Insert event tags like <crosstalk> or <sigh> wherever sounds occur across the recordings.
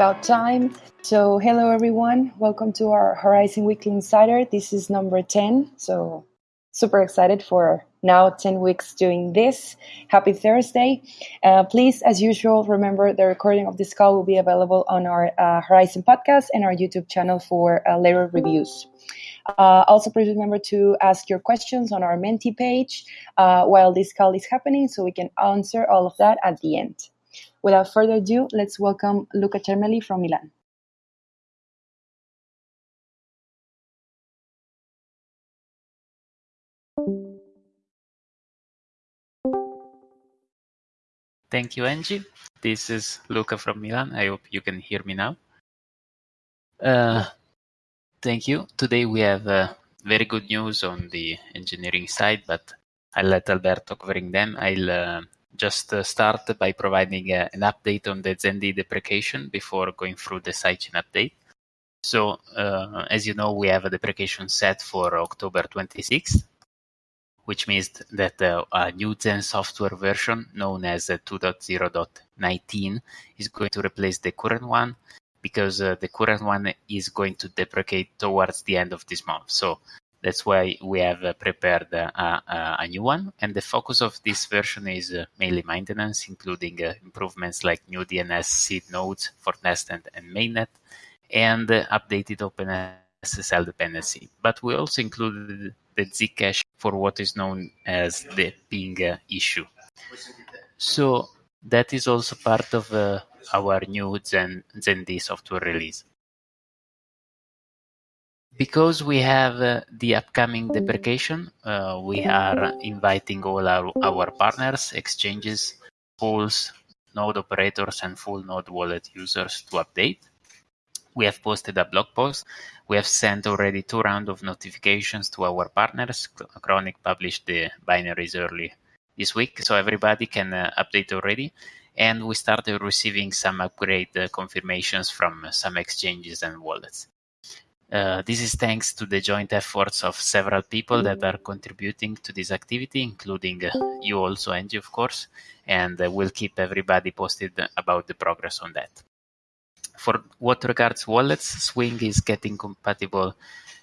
about time. So, hello everyone. Welcome to our Horizen Weekly Insider. This is number 10. So, super excited for now 10 weeks doing this. Happy Thursday. Uh, please, as usual, remember the recording of this call will be available on our uh, Horizen podcast and our YouTube channel for uh, later reviews. Uh, also, please remember to ask your questions on our Menti page uh, while this call is happening so we can answer all of that at the end. Without further ado, let's welcome Luca Cermeli from Milan. Thank you, Angie. This is Luca from Milan. I hope you can hear me now. Uh, thank you. Today we have uh, very good news on the engineering side, but I'll let Alberto covering them. I'll uh, just uh, start by providing uh, an update on the ZenD deprecation before going through the sidechain update. So, uh, as you know, we have a deprecation set for October 26th which means that uh, a new Zen software version known as uh, 2.0.19 is going to replace the current one because uh, the current one is going to deprecate towards the end of this month. So that's why we have uh, prepared uh, uh, a new one. And the focus of this version is mainly maintenance, including improvements like new DNS seed nodes for testnet and mainnet and updated OpenSSL dependency. But we also included the Zcash for what is known as the ping issue. So that is also part of uh, our new Zen, ZenD software release. Because we have uh, the upcoming deprecation, uh, we are inviting all our, our partners, exchanges, pools, node operators, and full node wallet users to update. We have posted a blog post. We have sent already two rounds of notifications to our partners. Chronic published the binaries early this week, so everybody can uh, update already. And we started receiving some upgrade uh, confirmations from some exchanges and wallets. Uh, this is thanks to the joint efforts of several people that are contributing to this activity, including uh, you also, Angie, of course, and uh, we'll keep everybody posted about the progress on that. For what regards wallets, Swing is getting compatible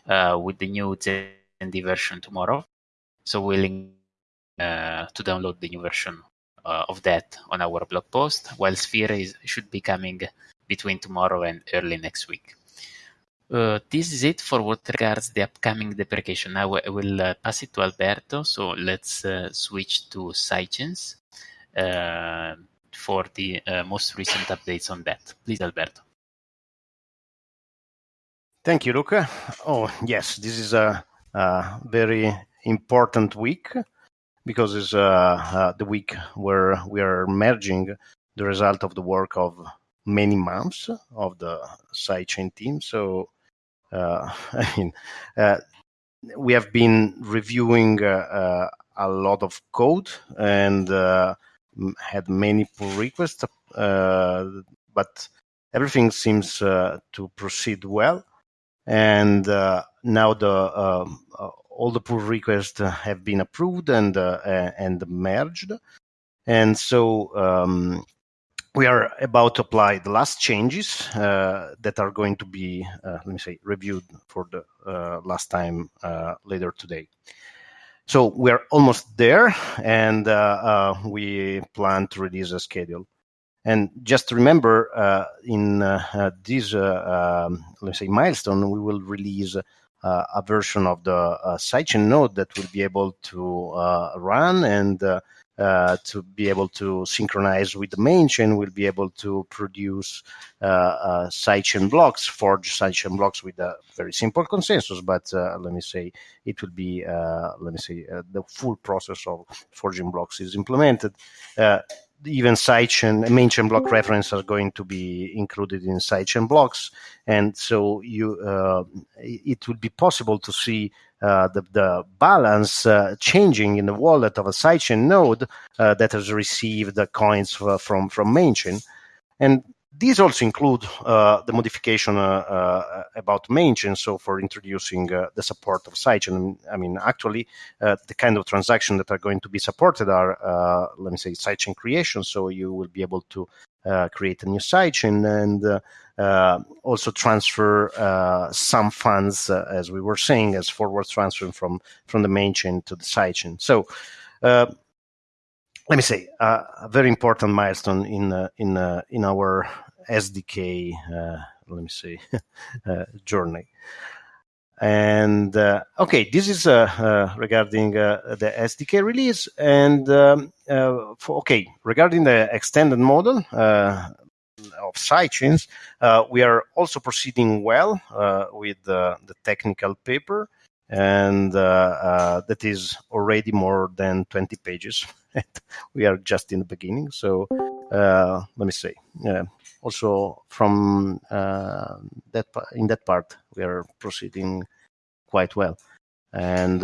uh, with the new ZenD version tomorrow. So we'll uh, to download the new version of that on our blog post, while Sphere is, should be coming between tomorrow and early next week. Uh, this is it for what regards the upcoming deprecation. Now I will uh, pass it to Alberto. So let's uh, switch to sidechains uh, for the uh, most recent updates on that. Please, Alberto. Thank you, Luca. Oh, yes, this is a, a very important week because it's uh, the week where we are merging the result of the work of many months of the sidechain team. So, <laughs> I mean, uh, we have been reviewing uh, uh, a lot of code and had many pull requests, but everything seems to proceed well. And uh, now the um, uh, all the pull requests have been approved and uh, and merged, and so um, we are about to apply the last changes uh, that are going to be, uh, let me say, reviewed for the uh, last time later today. So we're almost there, and we plan to release a schedule. And just remember, uh, in uh, uh this, uh, um, let's say, milestone, we will release uh, a version of the sidechain node that will be able to run and uh, to be able to synchronize with the main chain, we'll be able to produce uh, uh, sidechain blocks, forge sidechain blocks with a very simple consensus. But let me say, it will be, let me say, the full process of forging blocks is implemented even sidechain main chain block reference are going to be included in sidechain blocks. And so you uh, it would be possible to see uh, the, the balance uh, changing in the wallet of a sidechain node uh, that has received the coins from from mainchain and these also include uh, the modification uh, uh, about mainchain. So for introducing uh, the support of sidechain, I mean, actually, uh, the kind of transactions that are going to be supported are, uh, let me say, sidechain creation. So you will be able to create a new sidechain and uh, also transfer uh, some funds, uh, as we were saying, as forward transfer from from the main chain to the side chain. So. Uh, let me say a very important milestone in in in our SDK. let me say <laughs> journey. And uh, okay, this is uh, uh, regarding the SDK release. And um, for, okay, regarding the extended model, of sidechains, uh, we are also proceeding well uh, with the technical paper, and uh, that is already more than 20 pages. <laughs> <laughs> we are just in the beginning, so let me say. also, from that in that part, we are proceeding quite well, and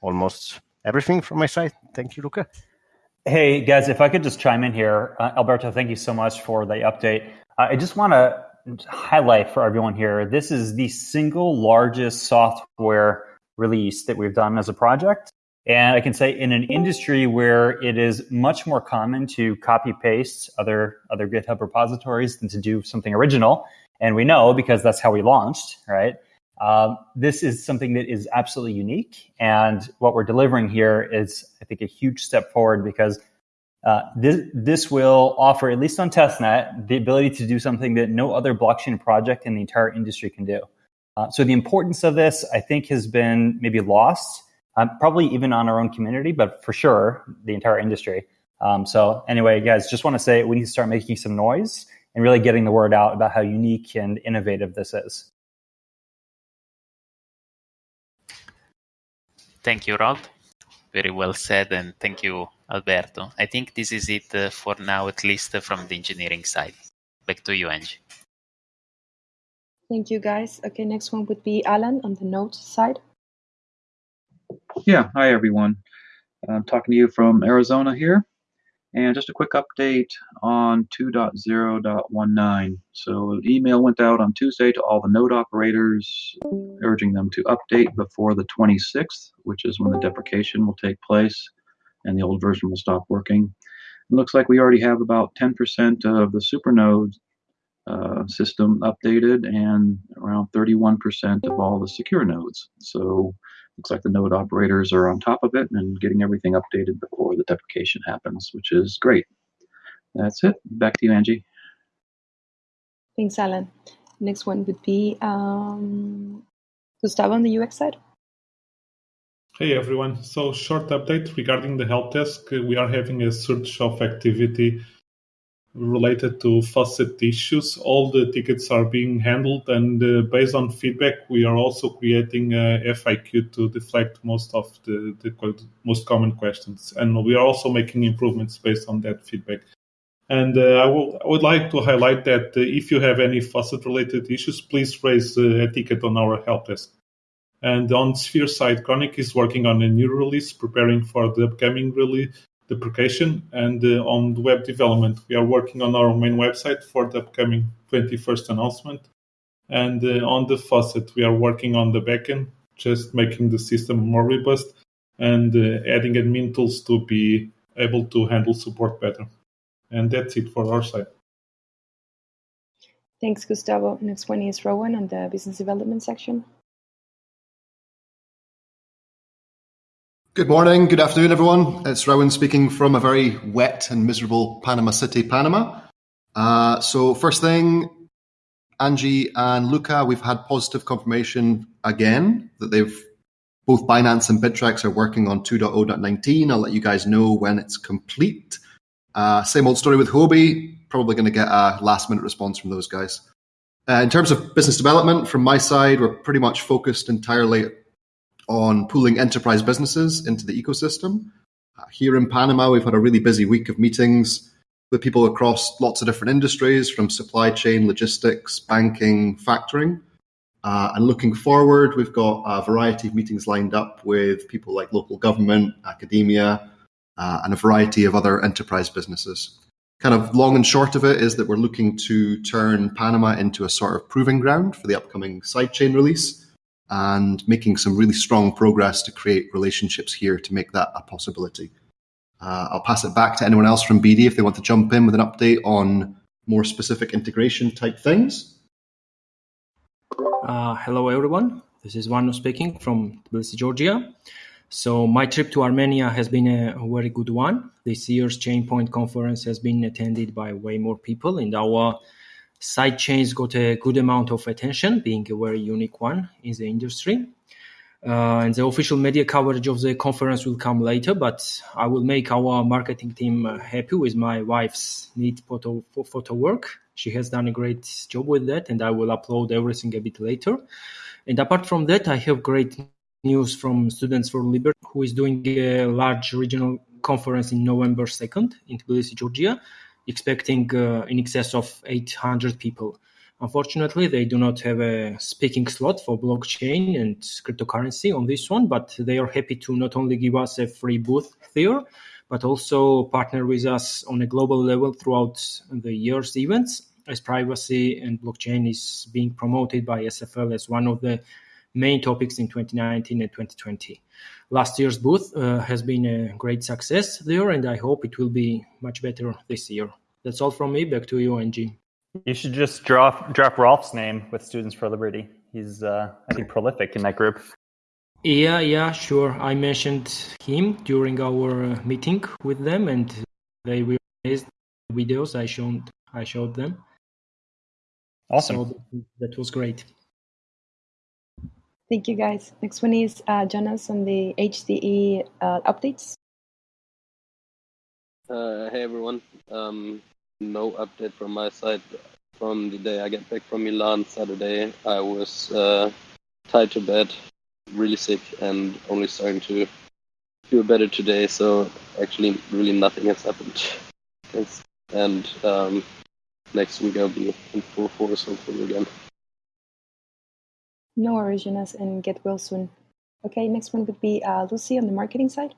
almost everything from my side. Thank you, Luca. Hey, guys, if I could just chime in here. Uh, Alberto, thank you so much for the update. Uh, I just want to highlight for everyone here this is the single largest software release that we've done as a project. And I can say in an industry where it is much more common to copy paste other, other GitHub repositories than to do something original. And we know because that's how we launched, right? Um, this is something that is absolutely unique. And what we're delivering here is, I think, a huge step forward because uh, this, this will offer, at least on testnet, the ability to do something that no other blockchain project in the entire industry can do. Uh, so the importance of this, I think, has been maybe lost, um, probably even on our own community, but for sure, the entire industry. Um, so anyway, guys, just want to say we need to start making some noise and really getting the word out about how unique and innovative this is. Thank you, Rob. Very well said, and thank you, Alberto. I think this is it uh, for now, at least uh, from the engineering side. Back to you, Angie. Thank you, guys. Okay, next one would be Alan on the node side. Yeah, hi, everyone. I'm talking to you from Arizona here. And just a quick update on 2.0.19. So, an email went out on Tuesday to all the node operators, urging them to update before the 26th, which is when the deprecation will take place and the old version will stop working. It looks like we already have about 10% of the supernode uh, system updated and around 31% of all the secure nodes. So looks like the node operators are on top of it and getting everything updated before the deprecation happens, which is great. That's it. Back to you, Angie. Thanks, Alan. Next one would be um, Gustavo on the UX side. Hey everyone. So short update regarding the help desk. We are having a surge of activity related to faucet issues. All the tickets are being handled, and uh, based on feedback, we are also creating a FAQ to deflect most of the, the most common questions. And we are also making improvements based on that feedback. And uh, I, will, I would like to highlight that uh, if you have any faucet related issues, please raise uh, a ticket on our help desk. And on Sphere side, Chronic is working on a new release, preparing for the upcoming release deprecation and uh, on the web development. We are working on our main website for the upcoming 21st announcement. And uh, on the faucet, we are working on the backend, just making the system more robust and uh, adding admin tools to be able to handle support better. And that's it for our side. Thanks, Gustavo. Next one is Rowan on the business development section. Good morning, good afternoon, everyone. It's Rowan speaking from a very wet and miserable Panama City, Panama. Uh, so, first thing, Angie and Luca, we've had positive confirmation again that they've both Binance and Bittrex are working on 2.0.19. I'll let you guys know when it's complete. Uh, same old story with Huobi. Probably going to get a last minute response from those guys. Uh, in terms of business development, from my side, we're pretty much focused entirely on pooling enterprise businesses into the ecosystem. Uh, here in Panama, we've had a really busy week of meetings with people across lots of different industries from supply chain, logistics, banking, factoring. Uh, and looking forward, we've got a variety of meetings lined up with people like local government, academia, uh, and a variety of other enterprise businesses. Kind of long and short of it is that we're looking to turn Panama into a sort of proving ground for the upcoming sidechain release and making some really strong progress to create relationships here to make that a possibility. Uh, I'll pass it back to anyone else from BD if they want to jump in with an update on more specific integration type things. Uh, hello, everyone. This is Vano speaking from Tbilisi, Georgia. So my trip to Armenia has been a, very good one. This year's Chainpoint conference has been attended by way more people, and our side chains got a good amount of attention, being a very unique one in the industry. Uh, and the official media coverage of the conference will come later, but I will make our marketing team uh, happy with my wife's neat photo, photo work. She has done a great job with that, and I will upload everything a bit later. And apart from that, I have great news from Students for Liberty, who is doing a large regional conference in November 2nd in Tbilisi, Georgia, expecting uh, in excess of 800 people. Unfortunately, they do not have a speaking slot for blockchain and cryptocurrency on this one, but they are happy to not only give us a free booth there, but also partner with us on a global level throughout the year's events, as privacy and blockchain is being promoted by SFL as one of the main topics in 2019 and 2020. Last year's booth uh, has been a great success there, and I hope it will be much better this year. That's all from me. Back to you, Angie. You should just drop drop Rolf's name with Students for Liberty. He's uh, I think prolific in that group. Yeah, yeah, sure. I mentioned him during our uh, meeting with them, and they released videos. I showed I showed them. Awesome. So that was great. Thank you, guys. Next one is uh, Jonas on the HDE uh, updates. Uh, hey, everyone. Um, no update from my side. From the day I get back from Milan Saturday, I was uh, tied to bed, really sick, and only starting to feel better today. So actually, really nothing has happened. Thanks. And um, next week I'll be in full force hopefully again. No Jonas, and get well soon. Okay, next one would be uh, Lucy on the marketing side.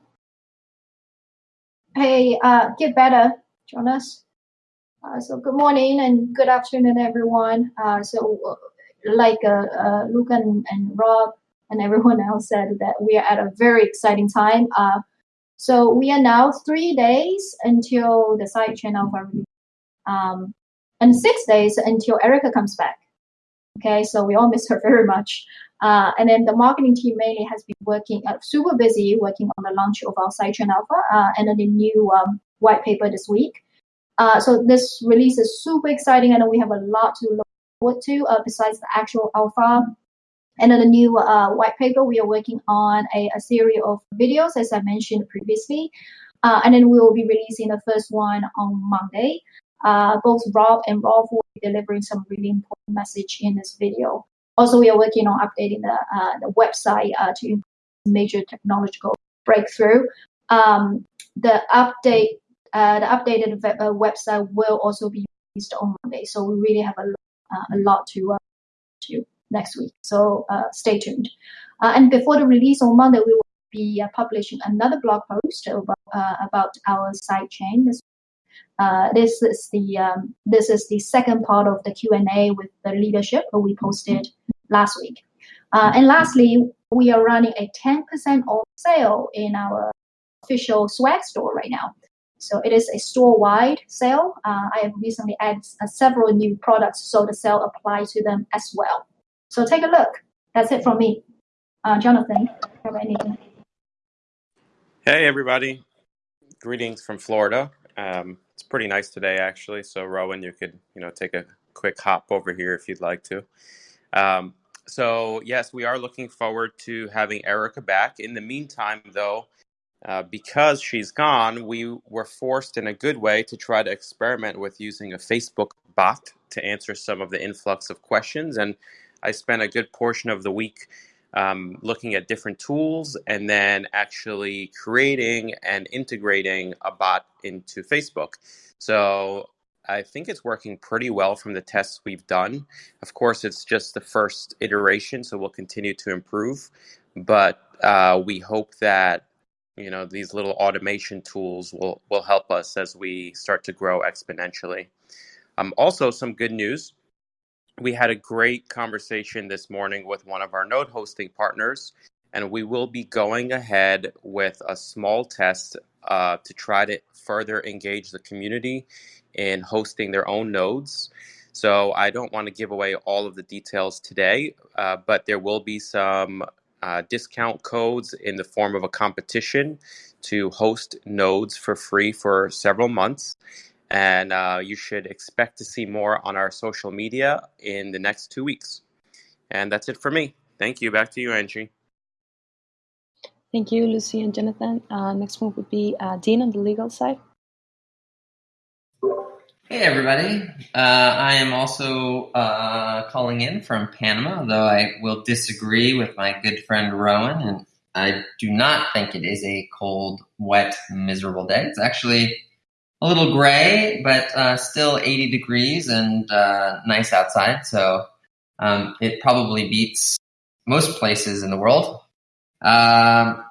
Hey, uh, get better, Jonas. Uh, so good morning and good afternoon, everyone. Uh, so, uh, like uh, Luke and, and Rob and everyone else said, that we are at a very exciting time. So we are now three days until the sidechain alpha release, um, and six days until Erica comes back. Okay, so we all miss her <laughs> very much. Uh, and then the marketing team mainly has been working uh, super busy working on the launch of our sidechain alpha uh, and then the new um, white paper this week. Uh, so this release is super exciting I know we have a lot to look forward to uh, besides the actual alpha. And then the new uh, white paper, we are working on a, a, series of videos, as I mentioned previously. and then we will be releasing the first one on Monday. Both Rob and Rolf will be delivering some really important message in this video. Also, we are working on updating the, uh, the website uh, to improve major technological breakthrough. Um, the update, uh, the updated uh, website will also be released on Monday. So we really have a, uh, a lot to uh, to next week. So stay tuned. and before the release on Monday, we will be publishing another blog post about, about our side chain. This uh, this is the um, this is the second part of the Q and A with the leadership we posted last week. Uh, and lastly, we are running a 10% off sale in our official swag store right now. So it is a store-wide sale. Uh, I have recently added uh, several new products, so the sale applies to them as well. So take a look. That's it from me. Uh, Jonathan, have anything? Hey everybody, greetings from Florida. Um, it's pretty nice today, actually. So, Rowan, you could, you know, take a quick hop over here if you'd like to. Um, so, yes, we are looking forward to having Erica back. In the meantime, though, uh, because she's gone, we were forced in a good way to try to experiment with using a Facebook bot to answer some of the influx of questions. And I spent a good portion of the week um, looking at different tools and then actually creating and integrating a bot into Facebook. So I think it's working pretty well from the tests we've done. Of course, it's just the first iteration, so we'll continue to improve. But uh, we hope that you know these little automation tools will will help us as we start to grow exponentially. Um, also, some good news we had a great conversation this morning with one of our node hosting partners, and we will be going ahead with a small test uh, to try to further engage the community in hosting their own nodes. So I don't want to give away all of the details today, uh, but there will be some uh, discount codes in the form of a competition to host nodes for free for several months. And uh, you should expect to see more on our social media in the next two weeks. And that's it for me. Thank you. Back to you, Angie. Thank you, Lucy and Jonathan. Uh, next one would be uh, Dean on the legal side. Hey, everybody. Uh, I am also uh, calling in from Panama, though I will disagree with my good friend Rowan, and I do not think it is a cold, wet, miserable day. It's actually a little gray, but uh, still 80 degrees and uh, nice outside, so um, it probably beats most places in the world. Um,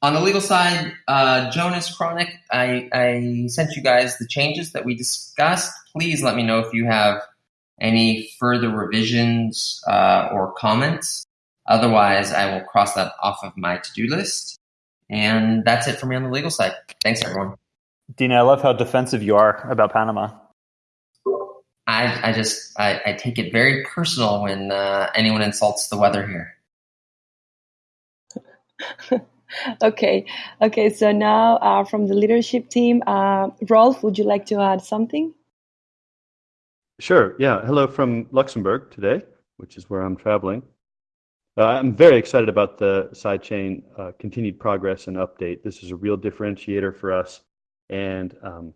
on the legal side, uh, Jonas Chronic, I, I sent you guys the changes that we discussed. Please let me know if you have any further revisions uh, or comments. Otherwise, I will cross that off of my to do list. And that's it for me on the legal side. Thanks, everyone. Dina, I love how defensive you are about Panama. I, I just I, I take it very personal when uh, anyone insults the weather here. <laughs> okay, okay. So now uh, from the leadership team, uh, Rolf, would you like to add something? Sure. Yeah. Hello from Luxembourg today, which is where I'm traveling. Uh, I'm very excited about the sidechain uh, continued progress and update. This is a real differentiator for us, and um,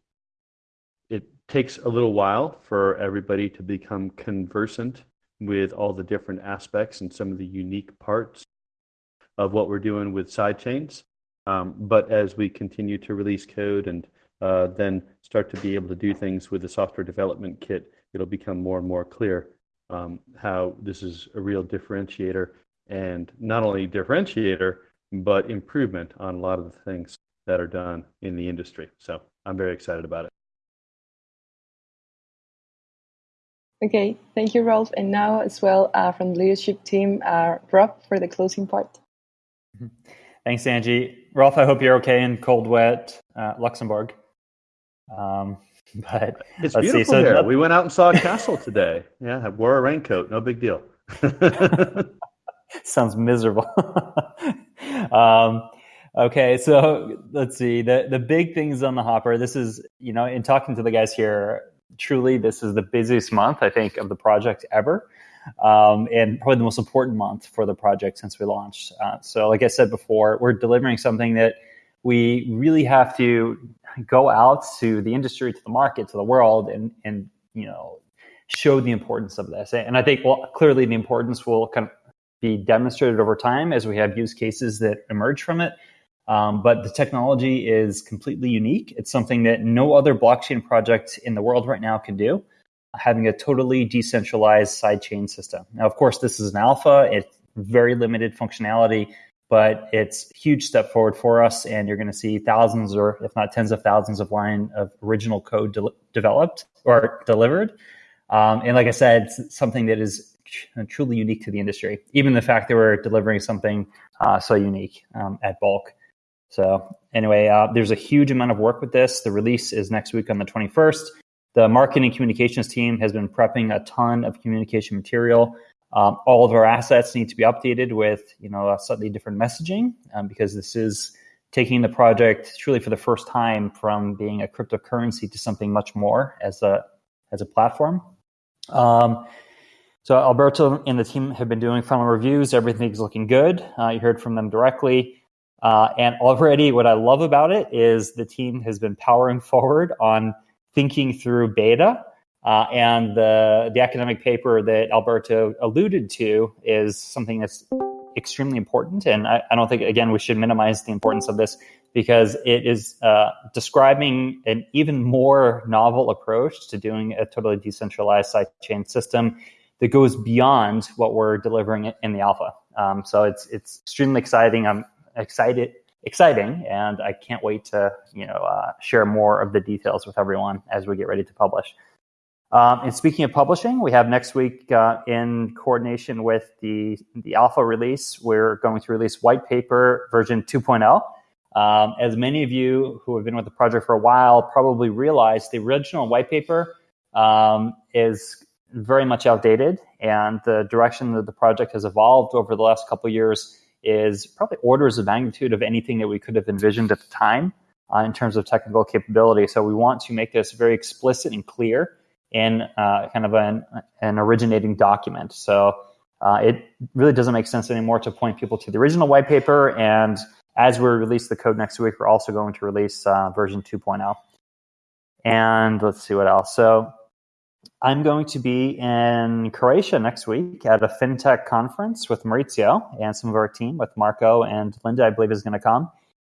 it takes a little while for everybody to become conversant with all the different aspects and some of the unique parts of what we're doing with sidechains. Um, but as we continue to release code and uh, then start to be able to do things with the software development kit, it'll become more and more clear um, how this is a real differentiator and not only differentiator, but improvement on a lot of the things that are done in the industry. So I'm very excited about it. Okay, thank you, Rolf. And now, as well, uh, from the leadership team, uh, Rob, for the closing part. Thanks, Angie. Rolf, I hope you're okay in cold, wet uh, Luxembourg. Um, <laughs> but it's beautiful see. So here. we went out and saw a castle today. Yeah, I wore a raincoat. No big deal. <laughs> <laughs> Sounds miserable. um, okay, so let's see. The the big things on the hopper. This is you know, in talking to the guys here, truly, this is the busiest month I think of the project ever um, and probably the most important month for the project since we launched. Uh, so, like I said before, we're delivering something that we really have to go out to the industry, to the market, to the world, and and you know show the importance of this. And I think, well, clearly the importance will kind of be demonstrated over time as we have use cases that emerge from it. Um, but the technology is completely unique. It's something that no other blockchain project in the world right now can do having a totally decentralized sidechain system. Now, of course, this is an alpha. It's very limited functionality, but it's a huge step forward for us. And you're going to see thousands, or if not tens of thousands, of line of original code de- developed or delivered. Um, and like I said, it's something that is truly unique to the industry. Even the fact that we're delivering something uh, so unique um, at bulk. So anyway, uh, there's a huge amount of work with this. The release is next week on the 21st. The marketing communications team has been prepping a ton of communication material. Um, all of our assets need to be updated with you know a slightly different messaging um, because this is taking the project truly for the first time from being a cryptocurrency to something much more as a as a platform. Um, so Alberto and the team have been doing final reviews. Everything's looking good. Uh, you heard from them directly. Uh, and already, what I love about it is the team has been powering forward on thinking through beta. Uh, and the, the academic paper that Alberto alluded to is something that's extremely important. And I, I don't think, again, we should minimize the importance of this because it is uh, describing an even more novel approach to doing a totally decentralized sidechain system that goes beyond what we're delivering in the alpha. Um, so it's it's extremely exciting. I'm excited exciting, and I can't wait to you know uh, share more of the details with everyone as we get ready to publish. Um, and speaking of publishing, we have next week uh, in coordination with the the alpha release, we're going to release white paper version 2.0. Um, as many of you who have been with the project for a while probably realize, the original white paper um, is very much outdated, and the direction that the project has evolved over the last couple years is probably orders of magnitude of anything that we could have envisioned at the time uh, in terms of technical capability. So we want to make this very explicit and clear in uh, kind of an, an originating document. So uh, it really doesn't make sense anymore to point people to the original white paper. And as we release the code next week, we're also going to release uh, version 2.0. And let's see what else. So I'm going to be in Croatia next week at a fintech conference with Maurizio and some of our team, with Marco and Linda, I believe, is going to come.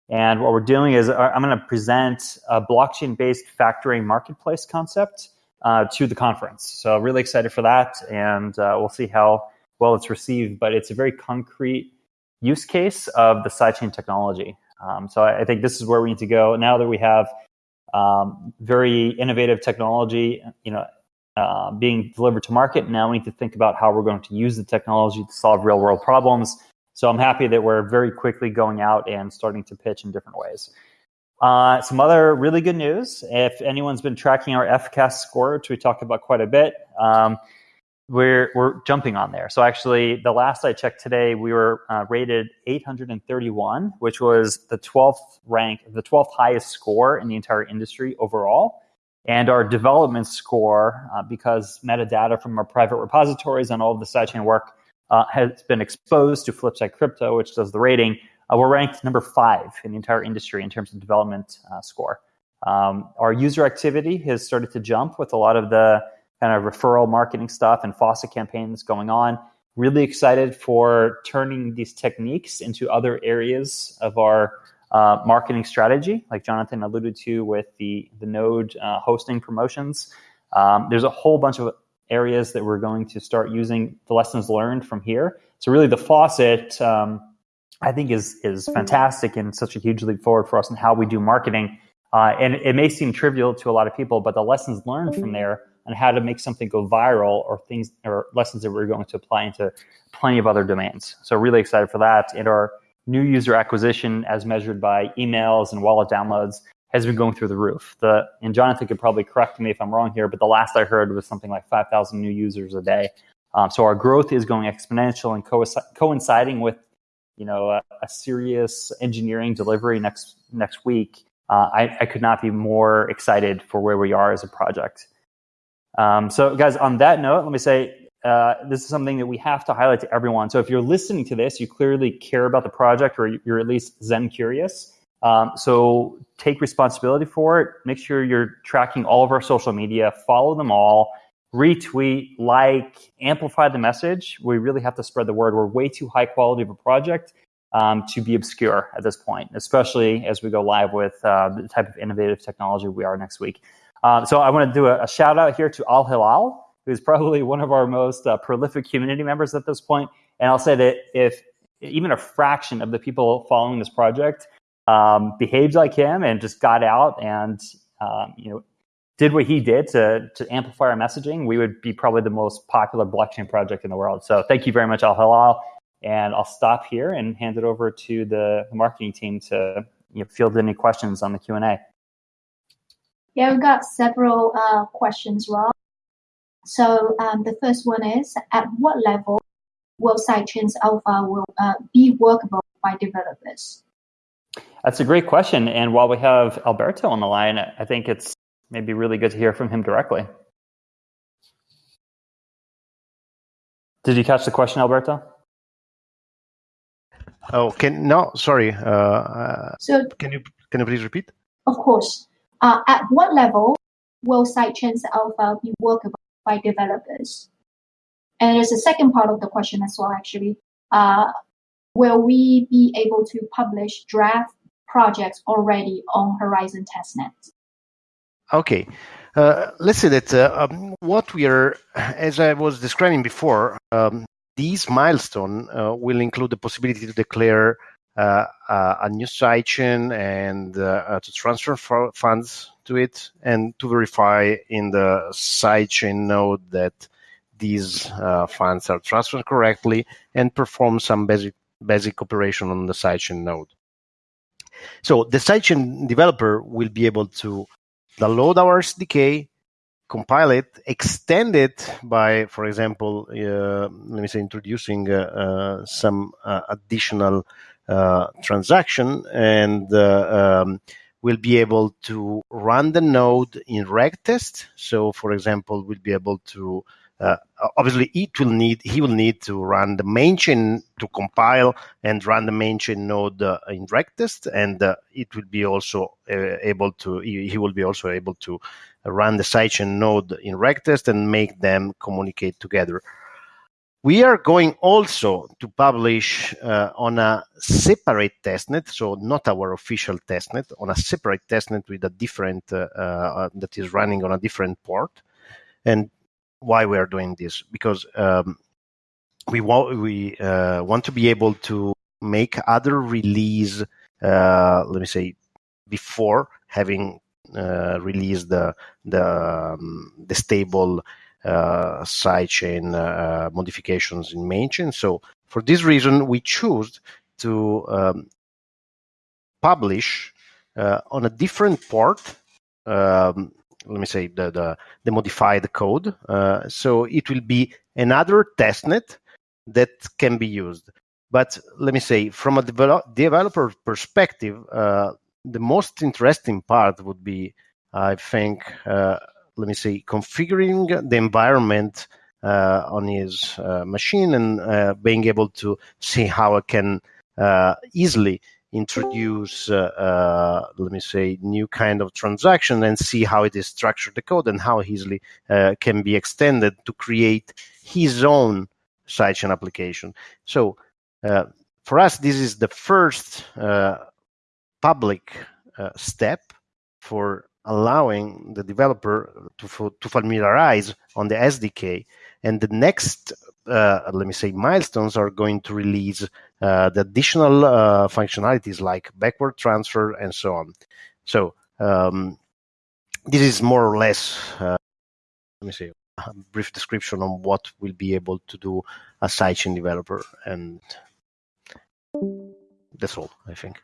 And what we're doing is uh, I'm going to present a blockchain based factoring marketplace concept uh, to the conference. So, really excited for that. And uh, we'll see how well it's received. But it's a very concrete use case of the sidechain technology. Um, so, I, I think this is where we need to go now that we have um, very innovative technology. You know, uh, being delivered to market. Now we need to think about how we're going to use the technology to solve real world problems. So I'm happy that we're very quickly going out and starting to pitch in different ways. Uh, some other really good news. If anyone's been tracking our FCAS score, which we talked about quite a bit, um, we're, we're jumping on there. So actually, the last I checked today, we were uh, rated 831, which was the 12th rank, the 12th highest score in the entire industry overall. And our development score, uh, because metadata from our private repositories and all of the sidechain work uh, has been exposed to Flipside Crypto, which does the rating, uh, we're ranked number five in the entire industry in terms of development uh, score. Um, our user activity has started to jump with a lot of the kind of referral marketing stuff and faucet campaigns going on. Really excited for turning these techniques into other areas of our uh, marketing strategy, like Jonathan alluded to with the, the node uh, hosting promotions. Um, there's a whole bunch of areas that we're going to start using the lessons learned from here. So really the faucet, um, I think is, is fantastic and such a huge leap forward for us in how we do marketing. Uh, and it may seem trivial to a lot of people, but the lessons learned from there and how to make something go viral or things or lessons that we're going to apply into plenty of other domains. So really excited for that. And our new user acquisition as measured by emails and wallet downloads has been going through the roof. The and Jonathan could probably correct me if I'm wrong here, but the last I heard was something like 5,000 new users a day. Um, so our growth is going exponential and co- coinciding with you know a, a, serious engineering delivery next next week. Uh, I, I, could not be more excited for where we are as a project. Um, so, guys, on that note, let me say uh, this is something that we have to highlight to everyone. So if you're listening to this, you clearly care about the project or you're at least Zen curious. Um, so take responsibility for it. Make sure you're tracking all of our social media, follow them all, retweet, like, amplify the message. We really have to spread the word. We're way too high quality of a project um, to be obscure at this point, especially as we go live with uh, the type of innovative technology we are next week. Um, so I want to do a, a shout out here to Al Hilal who's probably one of our most uh, prolific community members at this point. And I'll say that if even a fraction of the people following this project um, behaved like him and just got out and um, you know did what he did to to amplify our messaging, we would be probably the most popular blockchain project in the world. So thank you very much, Al Halal. And I'll stop here and hand it over to the, marketing team to you know, field any questions on the Q and A. Yeah, we've got several uh, questions, Rob. So um, the first one is at what level will sidechains alpha will uh, be workable by developers? That's a great question. And while we have Alberto on the line, I think it's maybe really good to hear from him directly. Did you catch the question, Alberto? Oh, can no, sorry. Uh, uh so can you can you please repeat? Of course. Uh, at what level will sidechains alpha be workable by developers. And there's a second part of the question as well, actually. Uh, will we be able to publish draft projects already on Horizen testnet? Okay. Uh, let's say that uh, um, what we are, as I was describing before, um, these milestone uh, will include the possibility to declare uh, uh, a new sidechain and uh, to transfer funds to it and to verify in the sidechain node that these funds are transferred correctly and perform some basic basic operation on the sidechain node. So the sidechain developer will be able to download our SDK, compile it, extend it by, for example, uh, let me say, introducing uh, uh, some uh, additional uh, transaction, and uh, um, will be able to run the node in regtest. So, for example, we'll be able to uh, obviously it will need he will need to run the main chain to compile and run the main chain node uh, in regtest and uh, it will be also uh, able to he, he, will be also able to run the sidechain node in regtest and make them communicate together we are going also to publish uh, on a separate testnet so not our official testnet on a separate testnet with a different uh, that is running on a different port and why we are doing this because um, we want we uh, want to be able to make other release. Uh, let me say before having uh, released the the um, the stable uh, sidechain uh, modifications in main chain. So for this reason, we choose to um, publish uh, on a different port um, let me say the the, the modified code. Uh, so it will be another testnet that can be used. But let me say, from a develop, developer perspective, uh, the most interesting part would be, I think, uh, let me say, configuring the environment uh, on his uh, machine and uh, being able to see how I can easily introduce, uh, uh, let me say, new kind of transaction and see how it is structured the code and how easily uh, can be extended to create his own sidechain application. So uh, for us, this is the first uh, public uh, step for allowing the developer to, to familiarize on the SDK. And the next uh, let me say milestones are going to release uh, the additional uh, functionalities like backward transfer and so on. So um, this is more or less, uh, let me see, a brief description on what we'll be able to do a sidechain developer, and that's all, I think.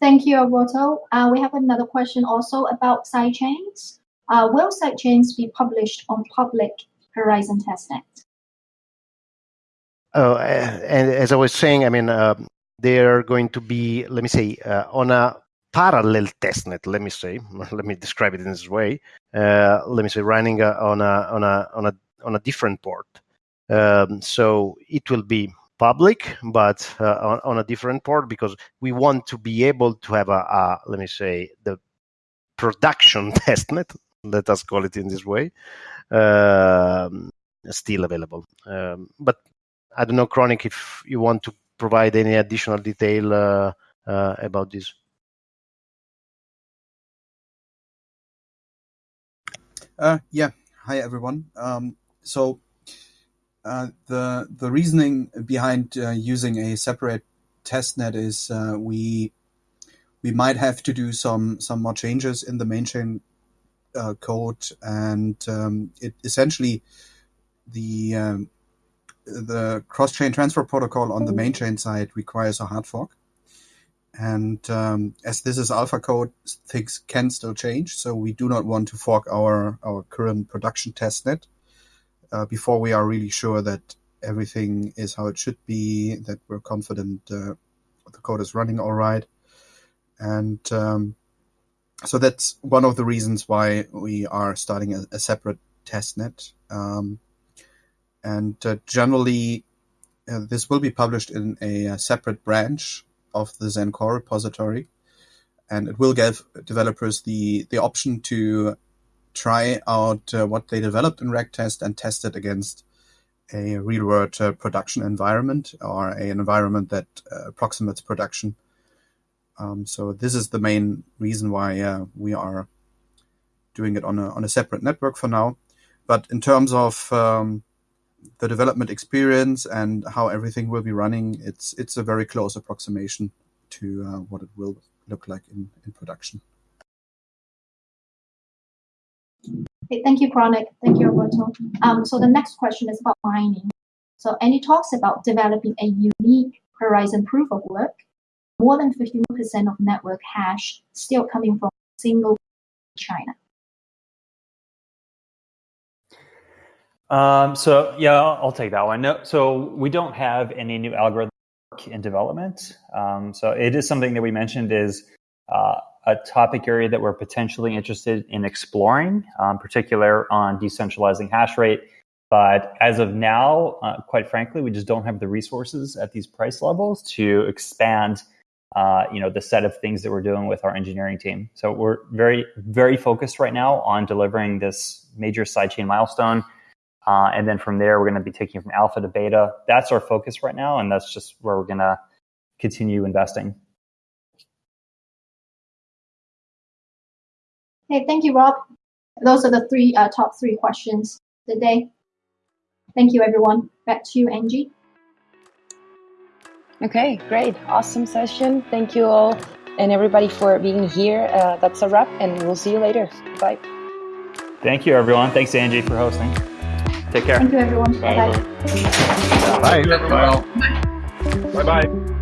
Thank you, Alberto. Uh, we have another question also about sidechains. Uh, will sidechains be published on public Horizen testnet? Oh, and as I was saying, I mean, uh, they are going to be, let me say, uh, on a parallel testnet. Let me say, <laughs> let me describe it in this way. Uh, let me say, running uh, on a on a on a on a different port. Um, so it will be public, but uh, on, on, a different port because we want to be able to have a, a let me say, the production <laughs> testnet. Let us call it in this way, um, still available. Um, but I don't know, Chronic, if you want to provide any additional detail uh, uh, about this. Uh, yeah. Hi, everyone. Um, so the the reasoning behind uh, using a separate testnet is uh, we we might have to do some some more changes in the main chain uh, code, and um, it essentially the um, the cross chain transfer protocol on the main chain side requires a hard fork. And um, as this is alpha code, things can still change. So we do not want to fork our, our current production testnet uh, before we are really sure that everything is how it should be, that we're confident uh, the code is running all right. And um, so that's one of the reasons why we are starting a, a separate testnet. Um, and uh, generally, uh, this will be published in a, a, separate branch of the Zen core repository, and it will give developers the the option to try out uh, what they developed in Regtest and test it against a real world uh, production environment or a, an environment that uh, approximates production um, so this is the main reason why uh, we are doing it on a, on a separate network for now. But in terms of um, the development experience and how everything will be running, it's it's a very close approximation to uh, what it will look like in, in production. Okay, thank you, Chronic. Thank you, Roberto. Um, so the next question is about mining. So any talks about developing a unique Horizen proof of work more than 51% of network hash still coming from single China. Um, so yeah, I'll, I'll take that one. No, so we don't have any new algorithm in development. Um, so it is something that we mentioned is uh, a topic area that we're potentially interested in exploring, um, particular on decentralizing hash rate. But as of now, uh, quite frankly, we just don't have the resources at these price levels to expand, uh, you know, the set of things that we're doing with our engineering team. So we're very, very focused right now on delivering this major sidechain milestone uh, and then from there, we're going to be taking from alpha to beta. That's our focus right now, and that's just where we're going to continue investing. Okay, thank you, Rob. Those are the three uh, top three questions today. Thank you, everyone. Back to you, Angie. Okay, great. Awesome session. Thank you all and everybody for being here. Uh, that's a wrap, and we'll see you later. Bye. Thank you, everyone. Thanks, Angie, for hosting. Take care. Thank you, everyone. Bye bye. Bye. Bye bye.